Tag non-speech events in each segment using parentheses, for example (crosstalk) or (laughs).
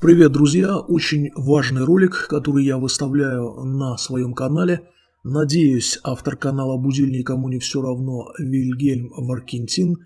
Привет, друзья! Очень важный ролик, который я выставляю на своем канале. Надеюсь, автор канала «Будиль никому не все равно» Вильгельм Варкентин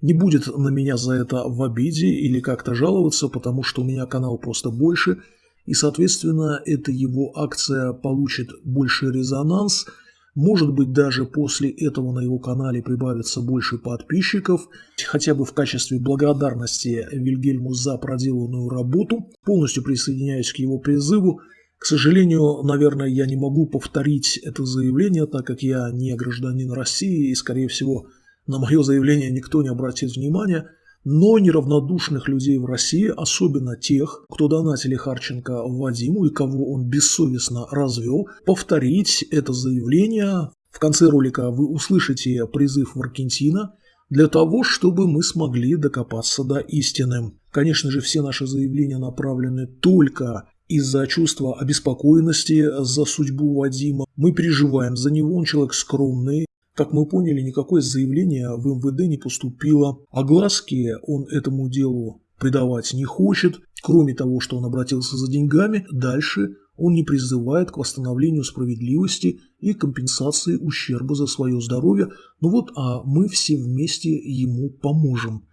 не будет на меня за это в обиде или как-то жаловаться, потому что у меня канал просто больше, и, соответственно, эта его акция получит больший резонанс – может быть, даже после этого на его канале прибавится больше подписчиков, хотя бы в качестве благодарности Вильгельму за проделанную работу. Полностью присоединяюсь к его призыву. К сожалению, наверное, я не могу повторить это заявление, так как я не гражданин России и, скорее всего, на мое заявление никто не обратит внимания – но неравнодушных людей в России, особенно тех, кто донатили Харченко Вадиму и кого он бессовестно развел, повторить это заявление. В конце ролика вы услышите призыв Маркентина для того, чтобы мы смогли докопаться до истины. Конечно же, все наши заявления направлены только из-за чувства обеспокоенности за судьбу Вадима. Мы переживаем за него, он человек скромный, как мы поняли, никакое заявление в МВД не поступило. Огласки он этому делу придавать не хочет. Кроме того, что он обратился за деньгами, дальше он не призывает к восстановлению справедливости и компенсации ущерба за свое здоровье. Ну вот, а мы все вместе ему поможем.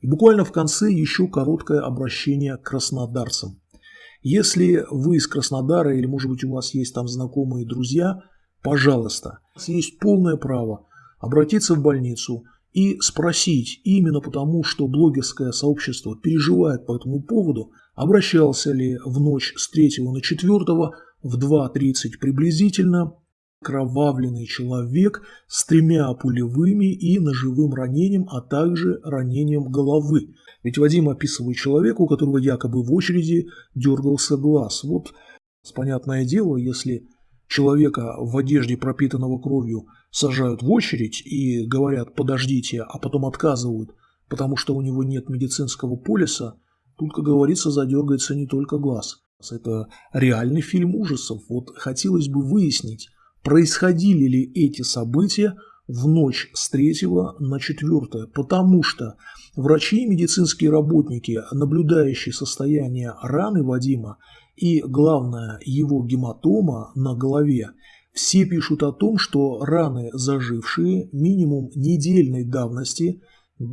И буквально в конце еще короткое обращение к краснодарцам. Если вы из Краснодара или, может быть, у вас есть там знакомые друзья – Пожалуйста, есть полное право обратиться в больницу и спросить, именно потому, что блогерское сообщество переживает по этому поводу, обращался ли в ночь с 3 на 4 в 2.30 приблизительно кровавленный человек с тремя пулевыми и ножевым ранением, а также ранением головы. Ведь Вадим описывает человека, у которого якобы в очереди дергался глаз. Вот, понятное дело, если человека в одежде, пропитанного кровью, сажают в очередь и говорят «подождите», а потом отказывают, потому что у него нет медицинского полиса, тут, как говорится, задергается не только глаз. Это реальный фильм ужасов. Вот хотелось бы выяснить, происходили ли эти события в ночь с 3 на 4, потому что врачи и медицинские работники, наблюдающие состояние раны Вадима, и, главное, его гематома на голове, все пишут о том, что раны зажившие минимум недельной давности, э,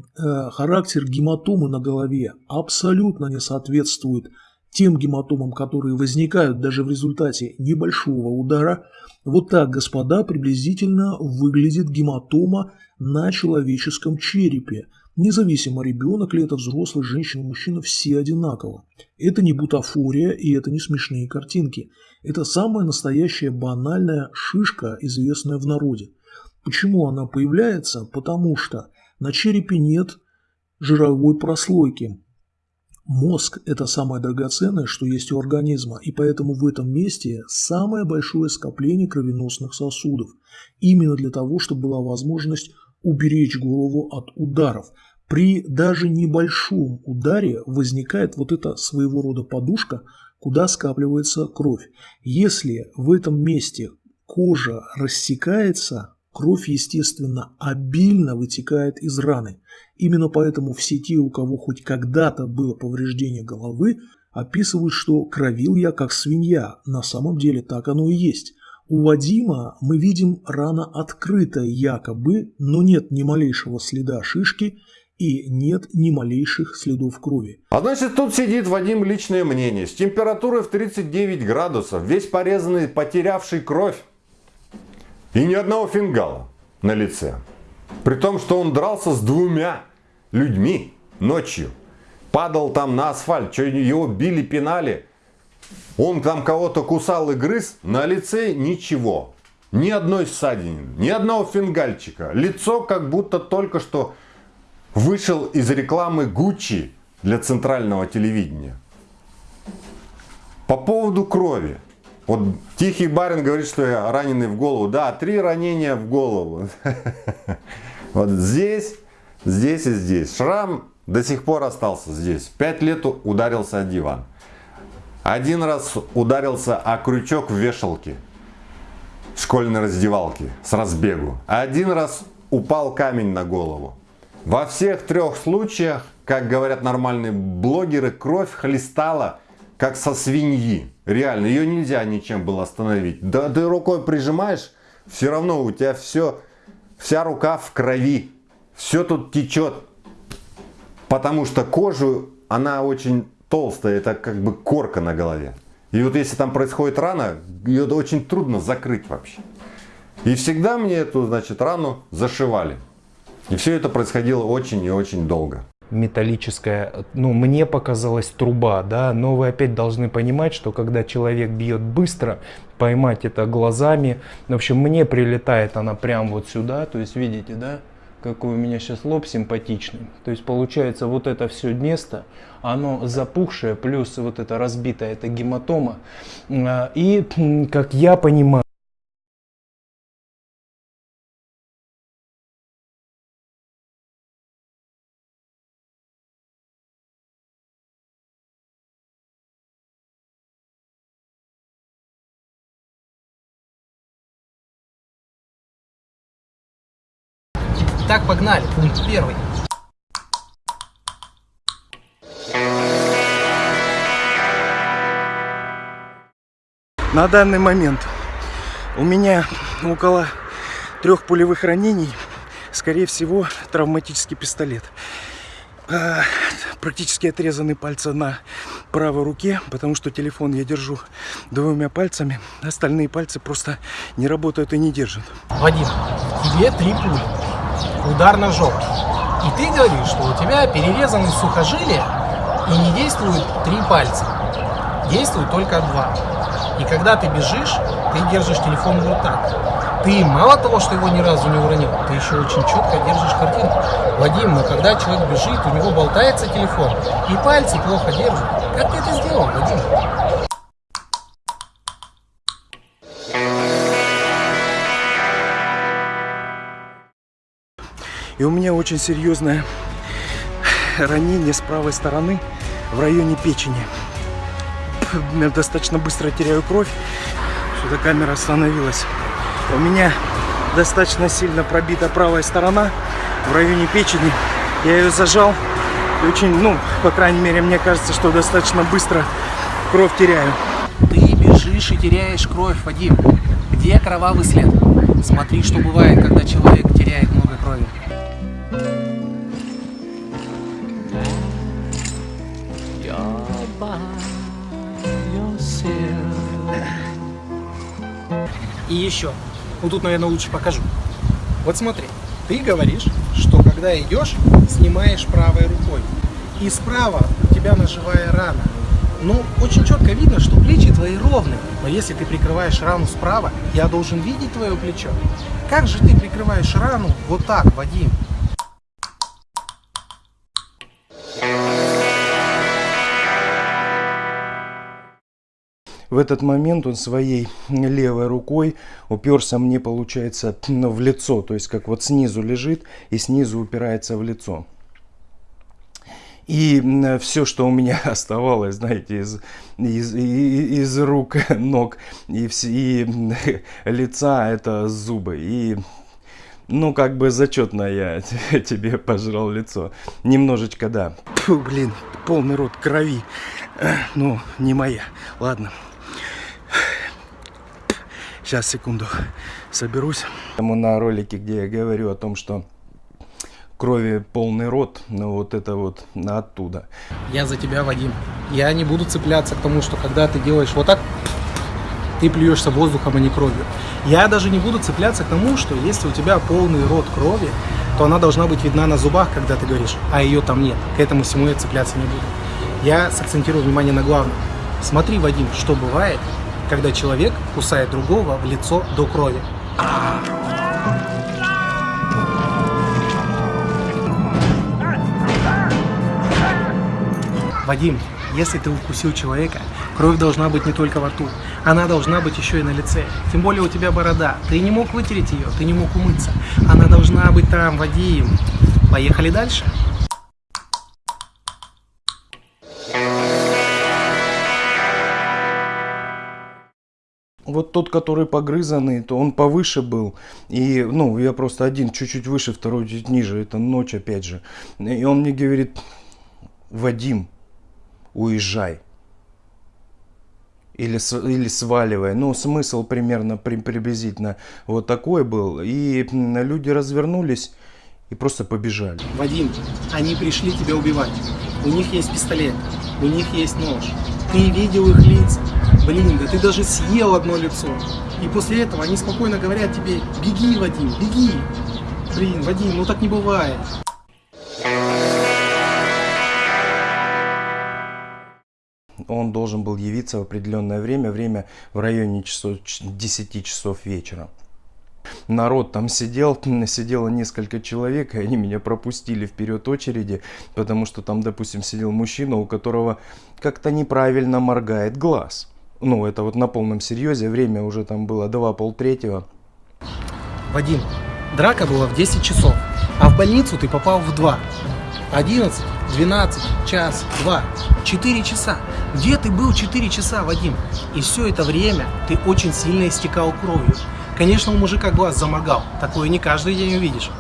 характер гематомы на голове абсолютно не соответствует тем гематомам, которые возникают даже в результате небольшого удара. Вот так, господа, приблизительно выглядит гематома на человеческом черепе – Независимо, ребенок ли это взрослый, женщина, мужчина, все одинаково. Это не бутафория и это не смешные картинки. Это самая настоящая банальная шишка, известная в народе. Почему она появляется? Потому что на черепе нет жировой прослойки. Мозг – это самое драгоценное, что есть у организма, и поэтому в этом месте самое большое скопление кровеносных сосудов. Именно для того, чтобы была возможность уберечь голову от ударов. При даже небольшом ударе возникает вот эта своего рода подушка, куда скапливается кровь. Если в этом месте кожа рассекается, кровь, естественно, обильно вытекает из раны. Именно поэтому все те, у кого хоть когда-то было повреждение головы, описывают, что кровил я как свинья. На самом деле так оно и есть. У Вадима мы видим рана открытая якобы, но нет ни малейшего следа шишки и нет ни малейших следов крови. А значит тут сидит Вадим личное мнение. С температурой в 39 градусов, весь порезанный, потерявший кровь. И ни одного фингала на лице. При том, что он дрался с двумя людьми ночью. Падал там на асфальт, что его били, пинали. Он там кого-то кусал и грыз, на лице ничего. Ни одной ссадины, ни одного фингальчика. Лицо как будто только что вышел из рекламы Гуччи для центрального телевидения. По поводу крови. Вот Тихий Барин говорит, что я раненый в голову. Да, три ранения в голову. (laughs) Вот здесь, здесь и здесь. Шрам до сих пор остался здесь. Пять лет ударился о диван. Один раз ударился о крючок в вешалке школьной раздевалке с разбегу. Один раз упал камень на голову. Во всех трех случаях, как говорят нормальные блогеры, кровь хлестала как со свиньи. Реально, ее нельзя ничем было остановить. Да ты рукой прижимаешь, все равно у тебя все, вся рука в крови. Все тут течет. Потому что кожу, она очень толстая, это как бы корка на голове. И вот если там происходит рана, ее очень трудно закрыть вообще. И всегда мне эту, значит, рану зашивали. И все это происходило очень и очень долго металлическая, ну, мне показалась труба, да, но вы опять должны понимать, что когда человек бьет быстро, поймать это глазами, в общем, мне прилетает она прям вот сюда, то есть, видите, да, какой у меня сейчас лоб симпатичный, то есть, получается, вот это все место, оно запухшее, плюс вот это разбитое, это гематома, а, и, как я понимаю, первый. На данный момент у меня около трех пулевых ранений. Скорее всего, травматический пистолет. А, практически отрезаны пальцы на правой руке, потому что телефон я держу двумя пальцами. Остальные пальцы просто не работают и не держат. Вадим, тебе три пули удар ножом. И ты говоришь, что у тебя перерезаны сухожилия и не действуют три пальца. Действует только два. И когда ты бежишь, ты держишь телефон вот так. Ты мало того, что его ни разу не уронил, ты еще очень четко держишь картинку. Вадим, но когда человек бежит, у него болтается телефон, и пальцы плохо держат. Как ты это сделал, Вадим? И у меня очень серьезное ранение с правой стороны в районе печени. Я достаточно быстро теряю кровь. Что-то камера остановилась. У меня достаточно сильно пробита правая сторона в районе печени. Я ее зажал. И очень, ну, по крайней мере, мне кажется, что достаточно быстро кровь теряю. Ты бежишь и теряешь кровь, Вадим. Где кровавый след? Смотри, что бывает, когда человек теряет много крови. И еще. Вот тут, наверное, лучше покажу. Вот смотри. Ты говоришь, что когда идешь, снимаешь правой рукой. И справа у тебя ножевая рана. Ну, очень четко видно, что плечи твои ровные. Но если ты прикрываешь рану справа, я должен видеть твое плечо. Как же ты прикрываешь рану вот так, Вадим? В этот момент он своей левой рукой уперся мне, получается, ну, в лицо. То есть, как вот снизу лежит и снизу упирается в лицо. И все, что у меня (laughs) оставалось, знаете, из, из, из рук, (laughs) ног и, и (laughs) лица, это зубы. И, ну, как бы зачетно я тебе пожрал лицо. Немножечко, да. Фу, блин, полный рот крови. Ну, не моя. Ладно. Сейчас, секунду, соберусь. На ролике, где я говорю о том, что крови полный рот, но вот это вот оттуда. Я за тебя, Вадим. Я не буду цепляться к тому, что когда ты делаешь вот так, ты плюешься воздухом, а не кровью. Я даже не буду цепляться к тому, что если у тебя полный рот крови, то она должна быть видна на зубах, когда ты говоришь, а ее там нет. К этому всему я цепляться не буду. Я сакцентирую внимание на главном. Смотри, Вадим, что бывает, когда человек кусает другого в лицо до крови. Вадим, если ты укусил человека, кровь должна быть не только во рту, она должна быть еще и на лице. Тем более у тебя борода, ты не мог вытереть ее, ты не мог умыться. Она должна быть там, Вадим. Поехали дальше. Вот тот, который погрызанный, то он повыше был. И, ну, я просто один чуть-чуть выше, второй чуть ниже. Это ночь опять же. И он мне говорит, Вадим, уезжай. или, или сваливай. Ну, смысл примерно при, приблизительно вот такой был. И люди развернулись и просто побежали. Вадим, они пришли тебя убивать. У них есть пистолет, у них есть нож. Ты видел их лица. Блин, да ты даже съел одно лицо. И после этого они спокойно говорят тебе, беги, Вадим, беги. Блин, Вадим, ну так не бывает. Он должен был явиться в определенное время, время в районе часов, 10 часов вечера. Народ там сидел, (laughs) сидело несколько человек, и они меня пропустили вперед очереди, потому что там, допустим, сидел мужчина, у которого как-то неправильно моргает глаз. Ну, это вот на полном серьезе, время уже там было 2 полтретьего. Вадим, драка была в 10 часов, а в больницу ты попал в 2. 11, 12, час, 2, 4 часа. Где ты был 4 часа, Вадим? И все это время ты очень сильно истекал кровью. Конечно, у мужика глаз заморгал. Такое не каждый день увидишь.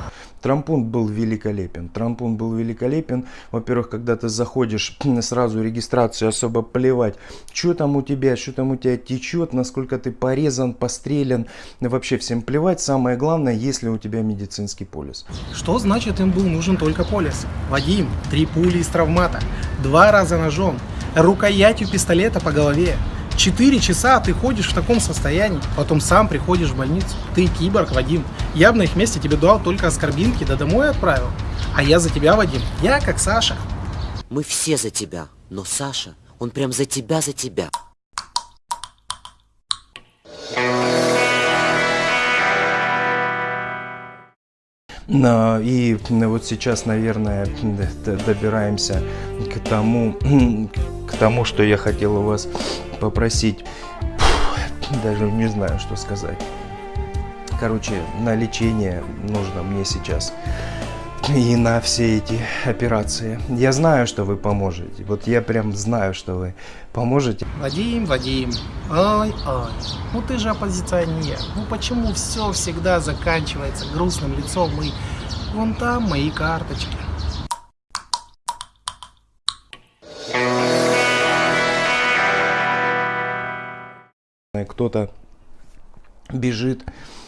Трампун был великолепен. Трампун был великолепен. Во-первых, когда ты заходишь, (clears throat) сразу регистрацию особо плевать. Что там у тебя, что там у тебя течет, насколько ты порезан, пострелен. Вообще всем плевать. Самое главное, если у тебя медицинский полис. Что значит им был нужен только полис? Вадим, три пули из травмата, два раза ножом, рукоятью пистолета по голове. Четыре часа ты ходишь в таком состоянии, потом сам приходишь в больницу. Ты киборг, Вадим. Я бы на их месте тебе дал только оскорбинки, да домой отправил. А я за тебя, Вадим. Я как Саша. Мы все за тебя, но Саша, он прям за тебя, за тебя. И вот сейчас, наверное, добираемся к тому, к тому, что я хотел у вас попросить. Даже не знаю, что сказать. Короче, на лечение нужно мне сейчас. И на все эти операции. Я знаю, что вы поможете. Вот я прям знаю, что вы поможете. Вадим, Вадим, ой, ой, ну ты же оппозиционер. Ну почему все всегда заканчивается грустным лицом и вон там мои карточки. Кто-то бежит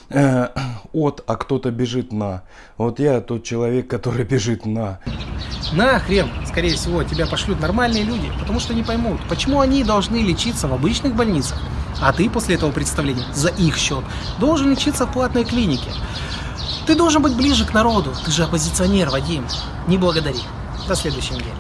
э, от, а кто-то бежит на. Вот я тот человек, который бежит на. На хрен, скорее всего, тебя пошлют нормальные люди, потому что не поймут, почему они должны лечиться в обычных больницах, а ты после этого представления за их счет должен лечиться в платной клинике. Ты должен быть ближе к народу, ты же оппозиционер, Вадим. Не благодари. До следующей недели.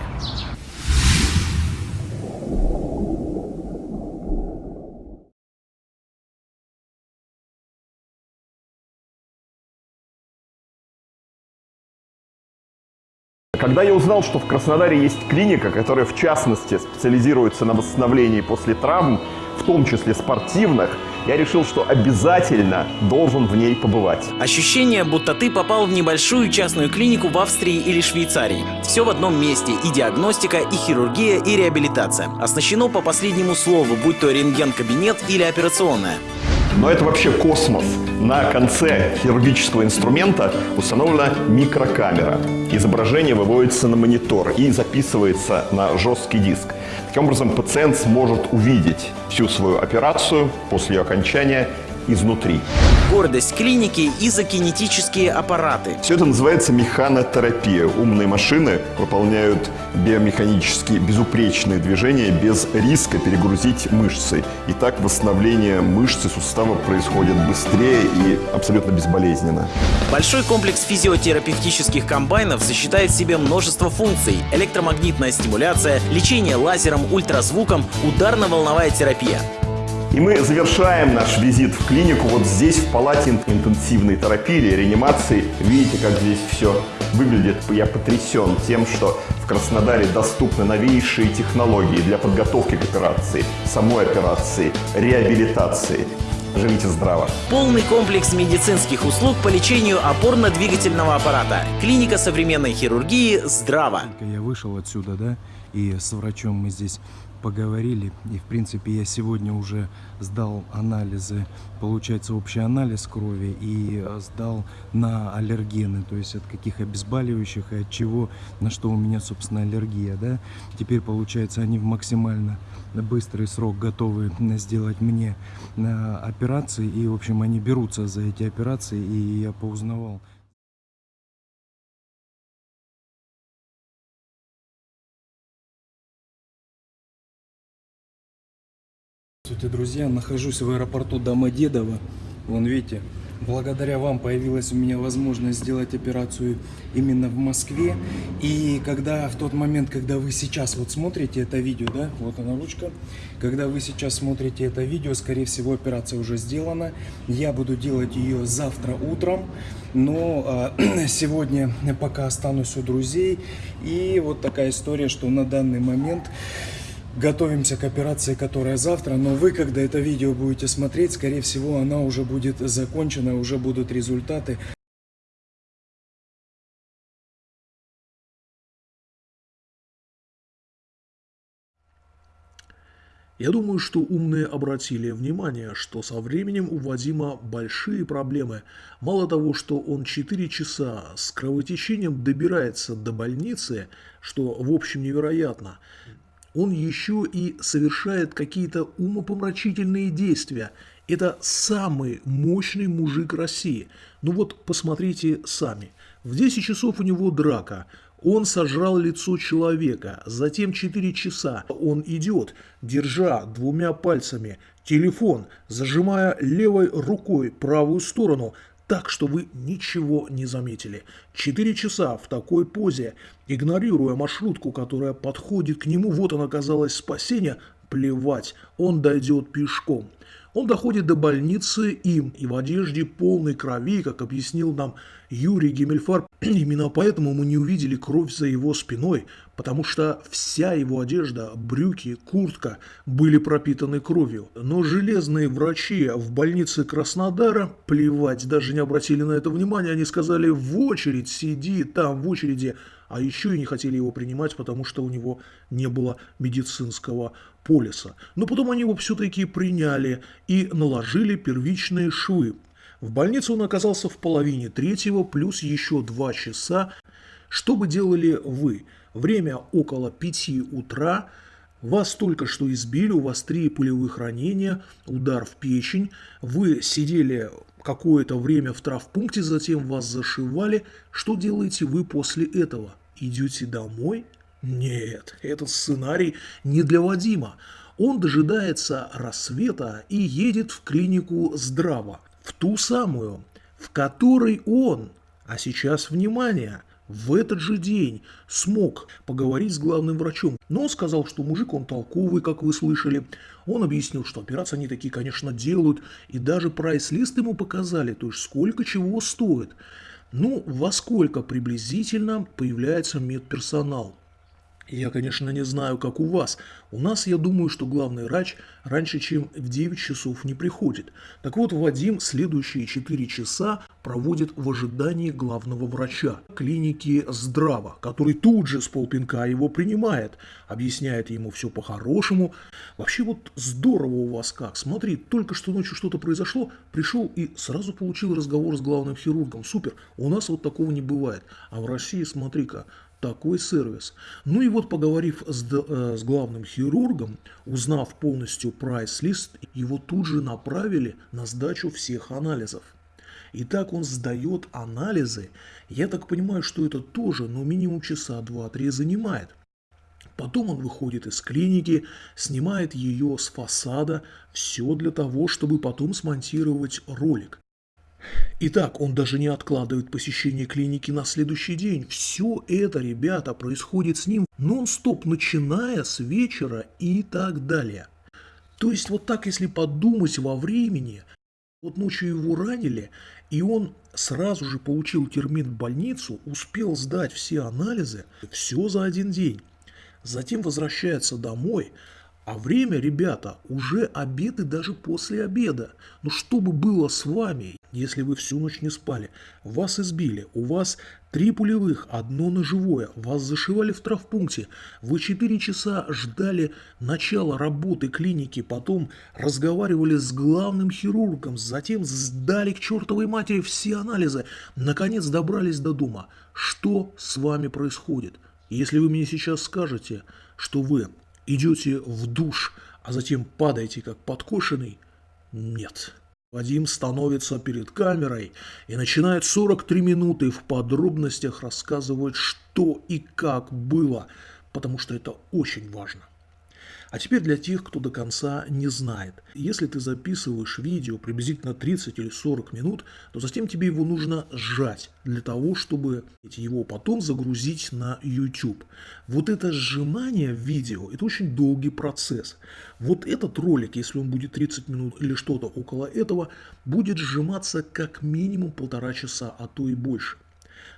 Когда я узнал, что в Краснодаре есть клиника, которая в частности специализируется на восстановлении после травм, в том числе спортивных, я решил, что обязательно должен в ней побывать. Ощущение, будто ты попал в небольшую частную клинику в Австрии или Швейцарии. Все в одном месте – и диагностика, и хирургия, и реабилитация. Оснащено по последнему слову, будь то рентген-кабинет или операционная. Но это вообще космос. На конце хирургического инструмента установлена микрокамера. Изображение выводится на монитор и записывается на жесткий диск. Таким образом, пациент сможет увидеть всю свою операцию после ее окончания изнутри. Гордость клиники – изокинетические аппараты. Все это называется механотерапия. Умные машины выполняют биомеханически безупречные движения без риска перегрузить мышцы. И так восстановление мышцы сустава происходит быстрее и абсолютно безболезненно. Большой комплекс физиотерапевтических комбайнов сочетает в себе множество функций. Электромагнитная стимуляция, лечение лазером, ультразвуком, ударно-волновая терапия. И мы завершаем наш визит в клинику вот здесь, в палате интенсивной терапии или реанимации. Видите, как здесь все выглядит. Я потрясен тем, что в Краснодаре доступны новейшие технологии для подготовки к операции, самой операции, реабилитации. Живите здраво. Полный комплекс медицинских услуг по лечению опорно-двигательного аппарата. Клиника современной хирургии «Здраво». Я вышел отсюда, да, и с врачом мы здесь поговорили. И, в принципе, я сегодня уже сдал анализы, получается, общий анализ крови и э, сдал на аллергены, то есть от каких обезболивающих и от чего, на что у меня, собственно, аллергия, да. Теперь, получается, они в максимально быстрый срок готовы сделать мне э, операции, и, в общем, они берутся за эти операции, и я поузнавал. Здравствуйте, друзья! Нахожусь в аэропорту Домодедово. Вон, видите, благодаря вам появилась у меня возможность сделать операцию именно в Москве. И когда в тот момент, когда вы сейчас вот смотрите это видео, да, вот она ручка, когда вы сейчас смотрите это видео, скорее всего, операция уже сделана. Я буду делать ее завтра утром, но э, (clears throat) сегодня пока останусь у друзей. И вот такая история, что на данный момент готовимся к операции, которая завтра, но вы, когда это видео будете смотреть, скорее всего, она уже будет закончена, уже будут результаты. Я думаю, что умные обратили внимание, что со временем у Вадима большие проблемы. Мало того, что он 4 часа с кровотечением добирается до больницы, что в общем невероятно, он еще и совершает какие-то умопомрачительные действия. Это самый мощный мужик России. Ну вот посмотрите сами. В 10 часов у него драка. Он сожрал лицо человека. Затем 4 часа он идет, держа двумя пальцами телефон, зажимая левой рукой правую сторону, так, что вы ничего не заметили. Четыре часа в такой позе, игнорируя маршрутку, которая подходит к нему, вот он оказалось спасение, плевать, он дойдет пешком. Он доходит до больницы им и в одежде полной крови, как объяснил нам Юрий Гемельфар. (clears throat) Именно поэтому мы не увидели кровь за его спиной, потому что вся его одежда, брюки, куртка были пропитаны кровью. Но железные врачи в больнице Краснодара, плевать, даже не обратили на это внимания, они сказали в очередь, сиди там в очереди, а еще и не хотели его принимать, потому что у него не было медицинского полиса. Но потом они его все-таки приняли и наложили первичные швы. В больнице он оказался в половине третьего, плюс еще два часа. Что бы делали вы? Время около пяти утра, вас только что избили, у вас три пулевых ранения, удар в печень, вы сидели какое-то время в травпункте, затем вас зашивали. Что делаете вы после этого? Идете домой? Нет, этот сценарий не для Вадима. Он дожидается рассвета и едет в клинику Здраво, в ту самую, в которой он, а сейчас внимание, в этот же день смог поговорить с главным врачом. Но он сказал, что мужик он толковый, как вы слышали. Он объяснил, что операции они такие, конечно, делают. И даже прайс-лист ему показали, то есть сколько чего стоит. Ну, во сколько приблизительно появляется медперсонал. Я, конечно, не знаю, как у вас. У нас, я думаю, что главный врач раньше, чем в 9 часов не приходит. Так вот, Вадим следующие 4 часа проводит в ожидании главного врача клиники Здраво, который тут же с полпинка его принимает, объясняет ему все по-хорошему. Вообще вот здорово у вас как. Смотри, только что ночью что-то произошло, пришел и сразу получил разговор с главным хирургом. Супер, у нас вот такого не бывает. А в России, смотри-ка, такой сервис. Ну и вот поговорив с, э, с главным хирургом, узнав полностью прайс-лист, его тут же направили на сдачу всех анализов. И так он сдает анализы. Я так понимаю, что это тоже, ну, минимум часа два-три занимает. Потом он выходит из клиники, снимает ее с фасада, все для того, чтобы потом смонтировать ролик. Итак, он даже не откладывает посещение клиники на следующий день. Все это, ребята, происходит с ним нон-стоп, начиная с вечера и так далее. То есть вот так, если подумать во времени, вот ночью его ранили, и он сразу же получил термин в больницу, успел сдать все анализы, все за один день. Затем возвращается домой, а время, ребята, уже обед и даже после обеда. Ну что бы было с вами, если вы всю ночь не спали, вас избили, у вас три пулевых, одно ножевое, вас зашивали в травпункте, вы четыре часа ждали начала работы клиники, потом разговаривали с главным хирургом, затем сдали к чертовой матери все анализы, наконец добрались до дома. Что с вами происходит? Если вы мне сейчас скажете, что вы идете в душ, а затем падаете как подкошенный, нет. Вадим становится перед камерой и начинает 43 минуты в подробностях рассказывать, что и как было, потому что это очень важно. А теперь для тех, кто до конца не знает. Если ты записываешь видео приблизительно 30 или 40 минут, то затем тебе его нужно сжать для того, чтобы его потом загрузить на YouTube. Вот это сжимание видео, это очень долгий процесс. Вот этот ролик, если он будет 30 минут или что-то около этого, будет сжиматься как минимум полтора часа, а то и больше.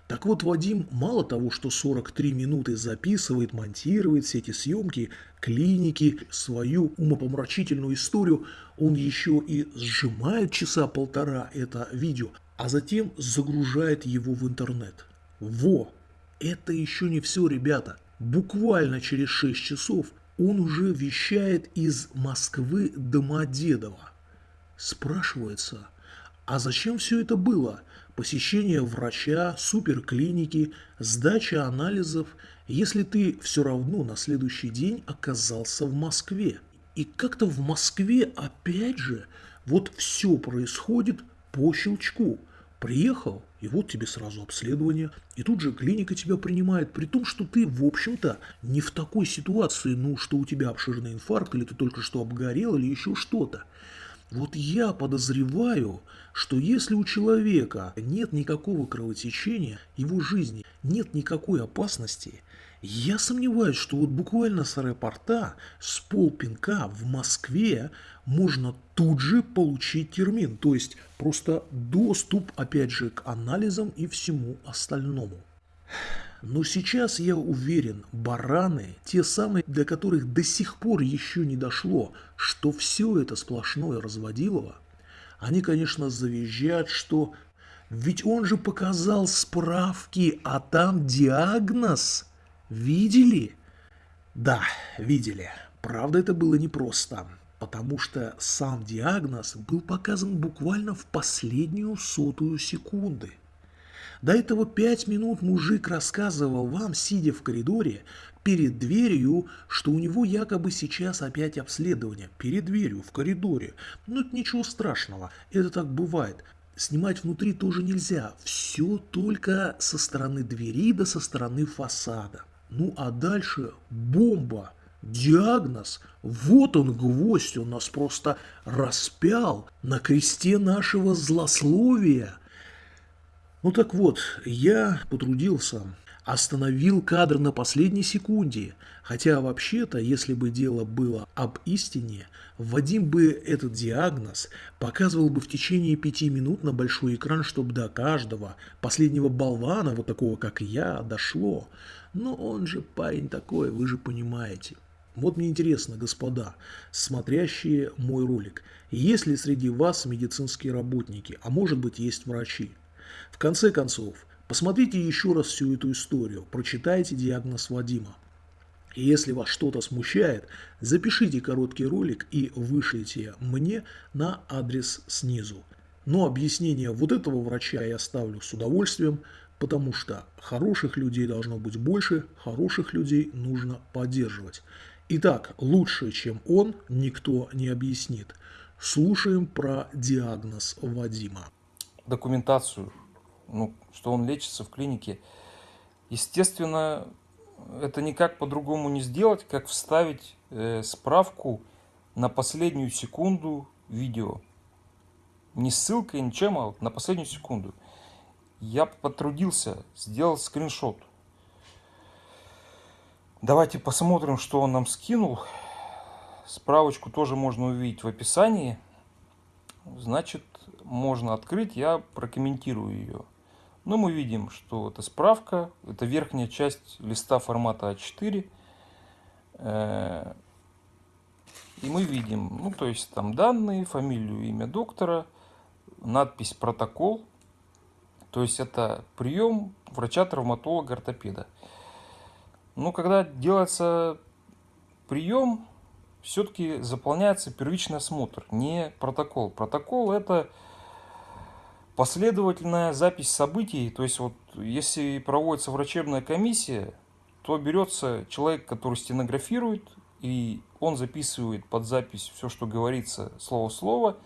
Так вот, Вадим мало того, что 43 минуты записывает, монтирует все эти съемки, клиники, свою умопомрачительную историю, он еще и сжимает часа полтора это видео, а затем загружает его в интернет. Во! Это еще не все, ребята. Буквально через 6 часов он уже вещает из Москвы Домодедово. Спрашивается, а зачем все это было? Посещение врача, суперклиники, сдача анализов, если ты все равно на следующий день оказался в Москве. И как-то в Москве опять же вот все происходит по щелчку. Приехал, и вот тебе сразу обследование, и тут же клиника тебя принимает, при том, что ты, в общем-то, не в такой ситуации, ну, что у тебя обширный инфаркт, или ты только что обгорел, или еще что-то. Вот я подозреваю, что если у человека нет никакого кровотечения, его жизни нет никакой опасности, я сомневаюсь, что вот буквально с аэропорта, с полпинка в Москве можно тут же получить термин, то есть просто доступ, опять же, к анализам и всему остальному. Но сейчас я уверен, бараны, те самые, для которых до сих пор еще не дошло, что все это сплошное разводилово, они, конечно, завизжат, что ведь он же показал справки, а там диагноз. Видели? Да, видели. Правда, это было непросто, потому что сам диагноз был показан буквально в последнюю сотую секунды. До этого пять минут мужик рассказывал вам, сидя в коридоре, перед дверью, что у него якобы сейчас опять обследование. Перед дверью, в коридоре. Ну, это ничего страшного, это так бывает. Снимать внутри тоже нельзя, все только со стороны двери да со стороны фасада. Ну а дальше бомба, диагноз, вот он гвоздь, он нас просто распял на кресте нашего злословия. Ну так вот, я потрудился, остановил кадр на последней секунде, хотя вообще-то, если бы дело было об истине, Вадим бы этот диагноз показывал бы в течение пяти минут на большой экран, чтобы до каждого последнего болвана, вот такого как я, дошло. Но он же парень такой, вы же понимаете. Вот мне интересно, господа, смотрящие мой ролик, есть ли среди вас медицинские работники, а может быть есть врачи? В конце концов, посмотрите еще раз всю эту историю, прочитайте диагноз Вадима. И если вас что-то смущает, запишите короткий ролик и вышлите мне на адрес снизу. Но объяснение вот этого врача я оставлю с удовольствием, потому что хороших людей должно быть больше, хороших людей нужно поддерживать. Итак, лучше, чем он, никто не объяснит. Слушаем про диагноз Вадима. Документацию ну, что он лечится в клинике. Естественно, это никак по-другому не сделать, как вставить э, справку на последнюю секунду видео. Не ссылкой, ничем, а на последнюю секунду. Я потрудился, сделал скриншот. Давайте посмотрим, что он нам скинул. Справочку тоже можно увидеть в описании. Значит, можно открыть, я прокомментирую ее. Но мы видим, что это справка, это верхняя часть листа формата А4. Э, и мы видим, ну то есть там данные, фамилию, имя доктора, надпись «Протокол». То есть это прием врача-травматолога-ортопеда. Ну, когда делается прием, все-таки заполняется первичный осмотр, не протокол. Протокол это последовательная запись событий. То есть вот если проводится врачебная комиссия, то берется человек, который стенографирует, и он записывает под запись все, что говорится слово в слово,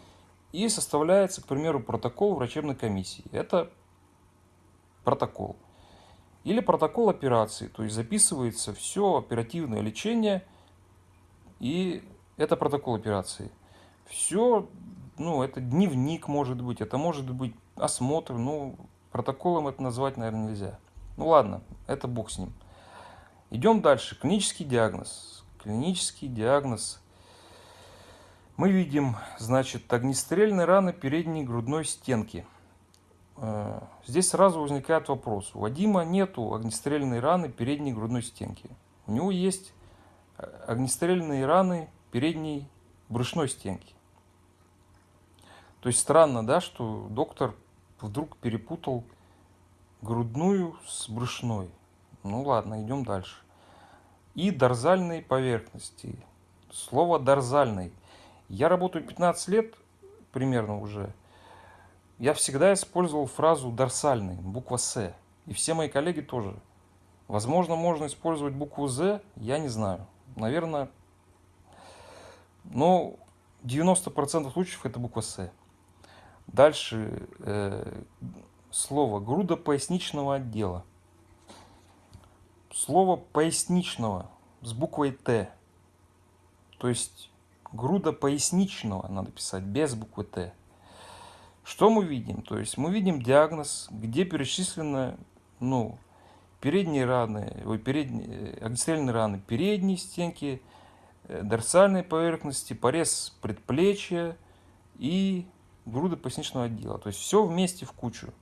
и составляется, к примеру, протокол врачебной комиссии. Это протокол. Или протокол операции, то есть записывается все оперативное лечение, и это протокол операции. Все, ну, это дневник может быть, это может быть осмотр, ну, протоколом это назвать, наверное, нельзя. Ну ладно, это бог с ним. Идем дальше. Клинический диагноз. Клинический диагноз. Мы видим, значит, огнестрельные раны передней грудной стенки. Э, здесь сразу возникает вопрос. У Вадима нету огнестрельной раны передней грудной стенки. У него есть э, огнестрельные раны передней брюшной стенки. То есть странно, да, что доктор вдруг перепутал грудную с брюшной. Ну ладно, идем дальше. И дорзальной поверхности. Слово дорзальный. Я работаю 15 лет примерно уже я всегда использовал фразу «дорсальный», буква «С». И все мои коллеги тоже. Возможно, можно использовать букву «З», я не знаю. Наверное, но 90% случаев это буква «С». Дальше э, слово грудопоясничного отдела. Слово поясничного с буквой Т. То есть грудопоясничного надо писать без буквы Т. Что мы видим? То есть мы видим диагноз, где перечислены ну, передние раны, ой, передние, э, огнестрельные раны передней стенки, э, дорсальной поверхности, порез предплечья и груды поясничного отдела. То есть все вместе в кучу.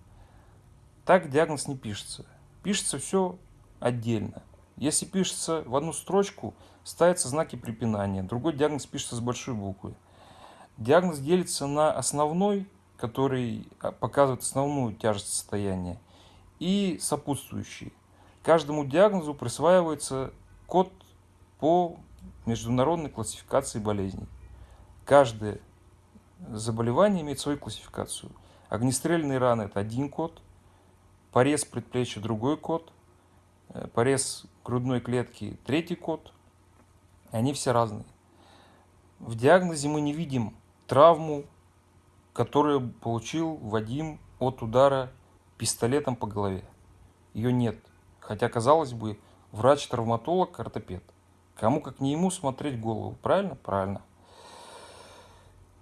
Так диагноз не пишется. Пишется все отдельно. Если пишется в одну строчку, ставятся знаки препинания. Другой диагноз пишется с большой буквы. Диагноз делится на основной который а, показывает основную тяжесть состояния, и сопутствующие. Каждому диагнозу присваивается код по международной классификации болезней. Каждое заболевание имеет свою классификацию. Огнестрельные раны – это один код, порез предплечья – другой код, э, порез грудной клетки – третий код. Они все разные. В диагнозе мы не видим травму, которую получил Вадим от удара пистолетом по голове. Ее нет. Хотя, казалось бы, врач-травматолог, ортопед. Кому как не ему смотреть голову. Правильно? Правильно.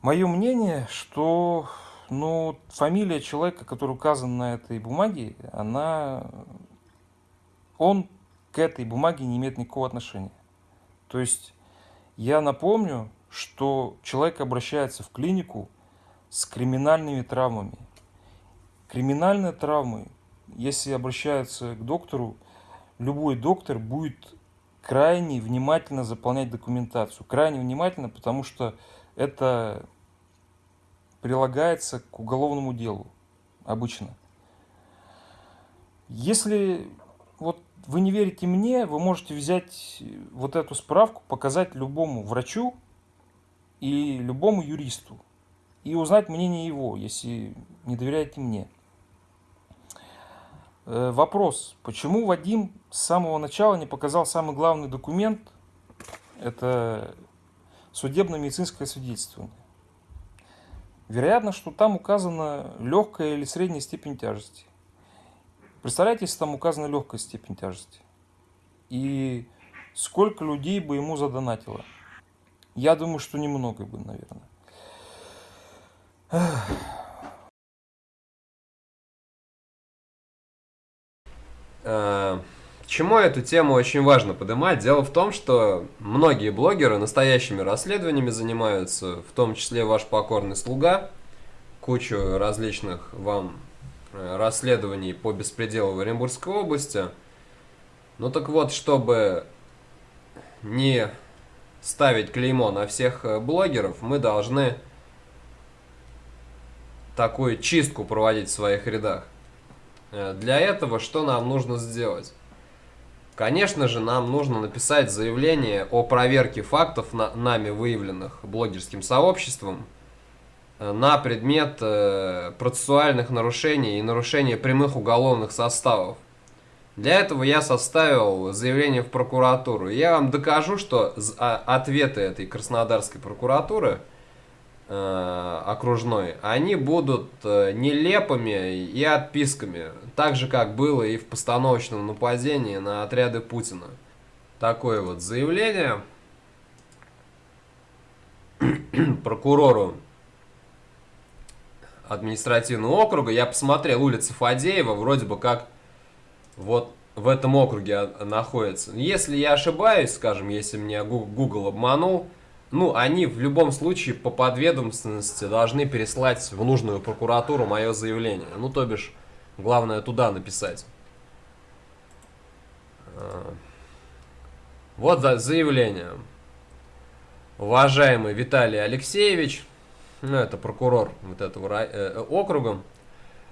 Мое мнение, что ну, фамилия человека, который указан на этой бумаге, она... Он к этой бумаге не имеет никакого отношения. То есть я напомню, что человек обращается в клинику с криминальными травмами. Криминальные травмы, если обращаются к доктору, любой доктор будет крайне внимательно заполнять документацию. Крайне внимательно, потому что это прилагается к уголовному делу обычно. Если вот вы не верите мне, вы можете взять вот эту справку, показать любому врачу и любому юристу и узнать мнение его, если не доверяете мне. Э, вопрос. Почему Вадим с самого начала не показал самый главный документ? Это судебно-медицинское свидетельствование. Вероятно, что там указана легкая или средняя степень тяжести. Представляете, если там указана легкая степень тяжести? И сколько людей бы ему задонатило? Я думаю, что немного бы, наверное. Э, чему эту тему очень важно поднимать? Дело в том, что многие блогеры настоящими расследованиями занимаются, в том числе ваш покорный слуга, кучу различных вам э, расследований по беспределу в Оренбургской области. Ну так вот, чтобы не ставить клеймо на всех э, блогеров, мы должны такую чистку проводить в своих рядах. Э, Для этого что нам нужно сделать? Конечно же, нам нужно написать заявление о проверке фактов, на- нами выявленных блогерским сообществом, э, на предмет э, процессуальных нарушений и нарушения прямых уголовных составов. Для этого я составил заявление в прокуратуру. Я вам докажу, что а- ответы этой Краснодарской прокуратуры э, окружной, они будут э, нелепыми и отписками, так же как было и в постановочном нападении на отряды Путина. Такое вот заявление (clears throat) прокурору административного округа. Я посмотрел улица Фадеева, вроде бы как вот в этом округе находится. Если я ошибаюсь, скажем, если меня Google обманул, ну, они в любом случае по подведомственности должны переслать в нужную прокуратуру мое заявление. Ну, то бишь, главное туда написать. А, Вот за- заявление. Уважаемый Виталий Алексеевич, ну, это прокурор вот этого рай- э, округа,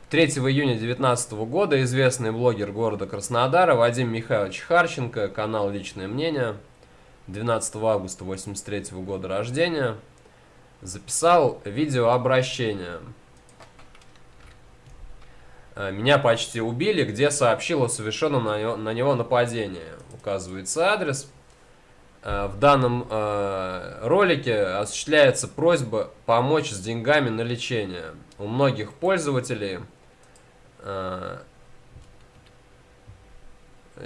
3 июня 2019 года известный блогер города Краснодара Вадим Михайлович Харченко, канал «Личное мнение», 12 августа 83 года рождения, записал видеообращение. Э, Меня почти убили, где сообщил о совершенном на него, на него нападении. Указывается адрес. Э, В данном э, ролике осуществляется просьба помочь с деньгами на лечение. У многих пользователей э,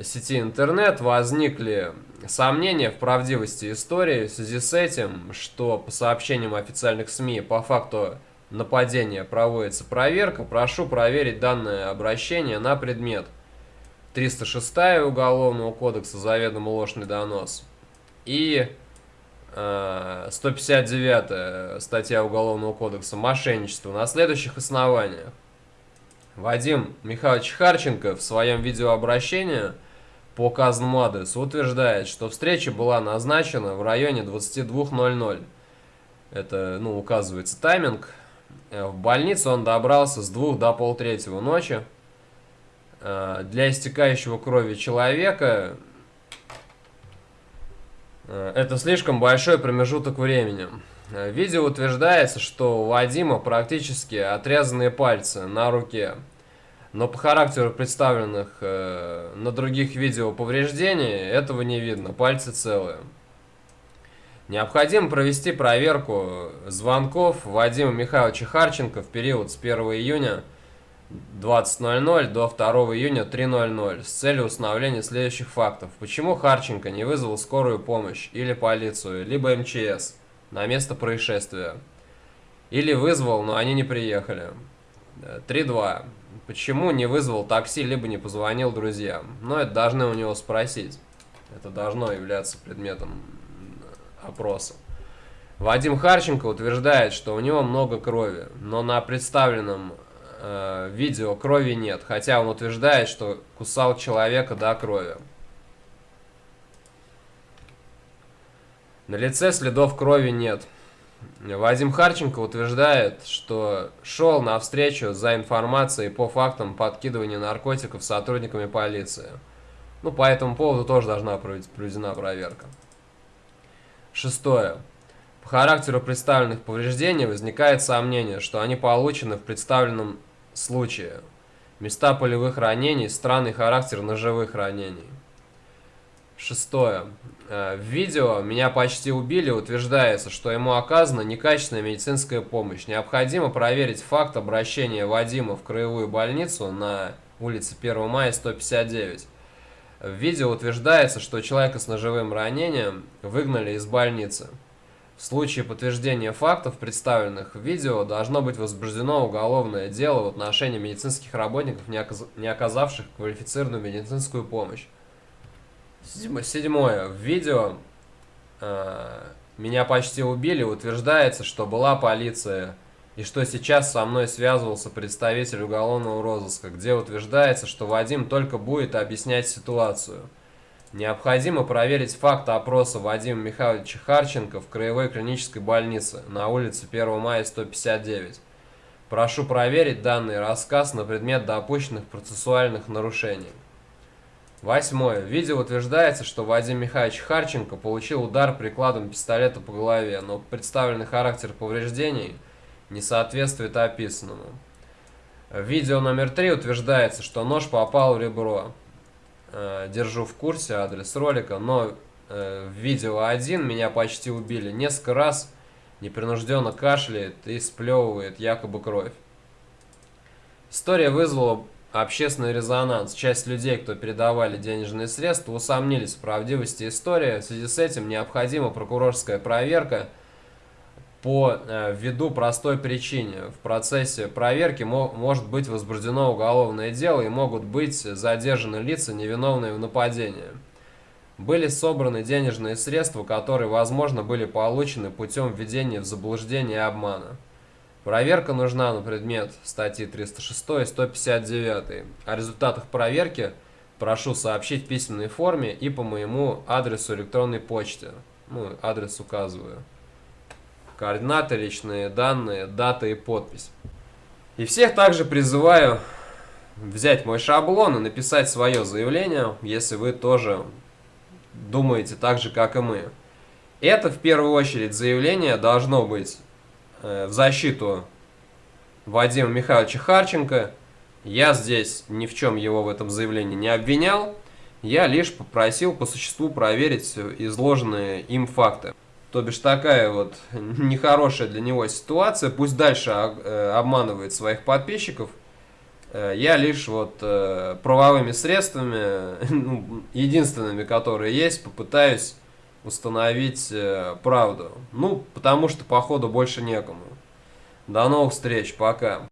сети интернет возникли сомнения в правдивости истории в связи с этим, что по сообщениям официальных СМИ по факту нападения проводится проверка. Прошу проверить данное обращение на предмет 306 Уголовного кодекса заведомо ложный донос и э, 159 статья Уголовного кодекса мошенничество на следующих основаниях. Вадим Михайлович Харченко в своем видеообращении по указанному адресу утверждает, что встреча была назначена в районе 22.00. Это, ну, указывается тайминг. Э, В больницу он добрался с 2 до полтретьего ночи. Э, Для истекающего крови человека э, это слишком большой промежуток времени. В видео утверждается, что у Вадима практически отрезанные пальцы на руке. Но по характеру представленных на других видео повреждений этого не видно, пальцы целые. Необходимо провести проверку звонков Вадима Михайловича Харченко в период с 1 июня 20.00 до 2 июня 3.00 с целью установления следующих фактов. Почему Харченко не вызвал скорую помощь или полицию, либо МЧС на место происшествия? Или вызвал, но они не приехали. Э, 3.2. Почему не вызвал такси, либо не позвонил друзьям? Но это должны у него спросить. Это должно являться предметом опроса. Вадим Харченко утверждает, что у него много крови, но на представленном э, видео крови нет, хотя он утверждает, что кусал человека до крови. На лице следов крови нет. Вадим Харченко утверждает, что шел на встречу за информацией по фактам подкидывания наркотиков сотрудниками полиции. Ну, по этому поводу тоже должна проведена проверка. Шестое. По характеру представленных повреждений возникает сомнение, что они получены в представленном случае. Места полевых ранений, странный характер ножевых ранений. Шестое. Э, В видео «Меня почти убили» утверждается, что ему оказана некачественная медицинская помощь. Необходимо проверить факт обращения Вадима в краевую больницу на улице 1 мая 159. В видео утверждается, что человека с ножевым ранением выгнали из больницы. В случае подтверждения фактов, представленных в видео, должно быть возбуждено уголовное дело в отношении медицинских работников, не оказ- не оказавших квалифицированную медицинскую помощь. Седьмо- Седьмое. В видео э, «Меня почти убили» утверждается, что была полиция и что сейчас со мной связывался представитель уголовного розыска, где утверждается, что Вадим только будет объяснять ситуацию. Необходимо проверить факт опроса Вадима Михайловича Харченко в краевой клинической больнице на улице 1 мая 159. Прошу проверить данный рассказ на предмет допущенных процессуальных нарушений. Восьмое. В видео утверждается, что Вадим Михайлович Харченко получил удар прикладом пистолета по голове, но представленный характер повреждений не соответствует описанному. В видео номер три утверждается, что нож попал в ребро. Э, держу в курсе адрес ролика, но э, в видео один меня почти убили. Несколько раз непринужденно кашляет и сплевывает якобы кровь. История вызвала общественный резонанс. Часть людей, кто передавали денежные средства, усомнились в правдивости истории. В связи с этим необходима прокурорская проверка по э, ввиду простой причине. В процессе проверки мо может быть возбуждено уголовное дело и могут быть задержаны лица, невиновные в нападении. Были собраны денежные средства, которые, возможно, были получены путем введения в заблуждение и обмана. Проверка нужна на предмет статьи 306 и 159. О результатах проверки прошу сообщить в письменной форме и по моему адресу электронной почты. Ну, адрес указываю. Координаты, личные данные, дата и подпись. И всех также призываю взять мой шаблон и написать свое заявление, если вы тоже думаете так же, как и мы. Это в первую очередь заявление должно быть Э, в защиту Вадима Михайловича Харченко. Я здесь ни в чем его в этом заявлении не обвинял. Я лишь попросил по существу проверить изложенные им факты. То бишь такая вот нехорошая для него ситуация. Пусть дальше э, обманывает своих подписчиков. Э, я лишь вот правовыми средствами, (laughs) ну, единственными, которые есть, попытаюсь установить э, правду. Ну, потому что, походу, больше некому. До новых встреч, пока.